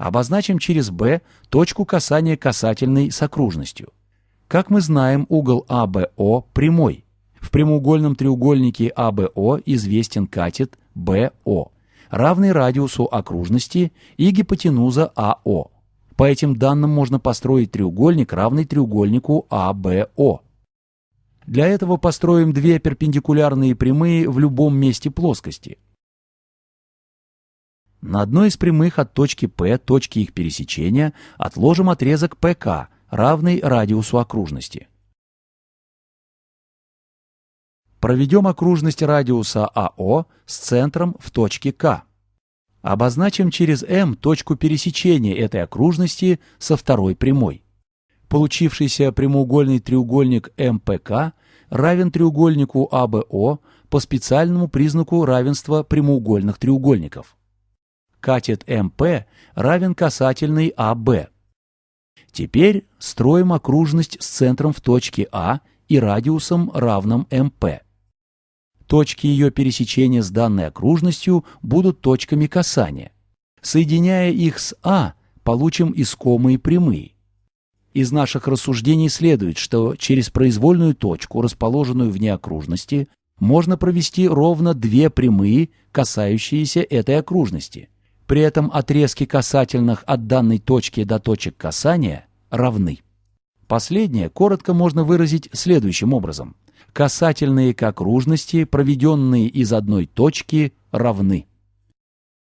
Обозначим через B точку касания касательной с окружностью. Как мы знаем, угол АБО прямой. В прямоугольном треугольнике АБО известен катет БО, равный радиусу окружности и гипотенуза АО. По этим данным можно построить треугольник, равный треугольнику АБО. Для этого построим две перпендикулярные прямые в любом месте плоскости. На одной из прямых от точки P, точки их пересечения, отложим отрезок ПК, равный радиусу окружности. Проведем окружность радиуса АО с центром в точке К. Обозначим через М точку пересечения этой окружности со второй прямой. Получившийся прямоугольный треугольник МПК равен треугольнику АБО по специальному признаку равенства прямоугольных треугольников. Катет МП равен касательной АБ. Теперь строим окружность с центром в точке А и радиусом равным МП. Точки ее пересечения с данной окружностью будут точками касания. Соединяя их с А, получим искомые прямые. Из наших рассуждений следует, что через произвольную точку, расположенную вне окружности, можно провести ровно две прямые, касающиеся этой окружности. При этом отрезки касательных от данной точки до точек касания равны. Последнее коротко можно выразить следующим образом – касательные к окружности, проведенные из одной точки, равны.